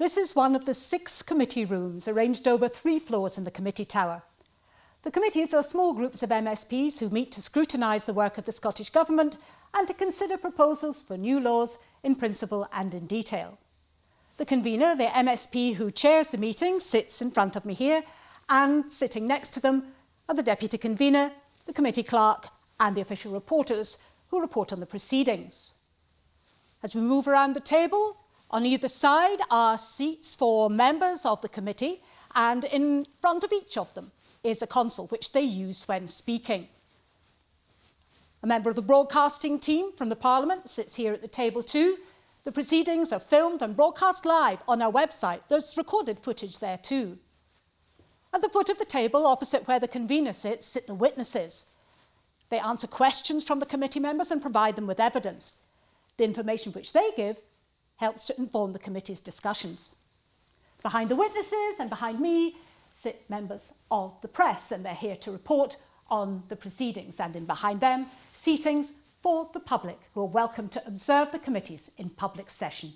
This is one of the six committee rooms arranged over three floors in the committee tower. The committees are small groups of MSPs who meet to scrutinise the work of the Scottish Government and to consider proposals for new laws in principle and in detail. The convener, the MSP who chairs the meeting, sits in front of me here and sitting next to them are the deputy convener, the committee clerk and the official reporters who report on the proceedings. As we move around the table, on either side are seats for members of the committee and in front of each of them is a console which they use when speaking. A member of the broadcasting team from the Parliament sits here at the table too. The proceedings are filmed and broadcast live on our website. There's recorded footage there too. At the foot of the table, opposite where the convener sits, sit the witnesses. They answer questions from the committee members and provide them with evidence. The information which they give helps to inform the committee's discussions. Behind the witnesses and behind me sit members of the press and they're here to report on the proceedings and in behind them seatings for the public who are welcome to observe the committees in public session.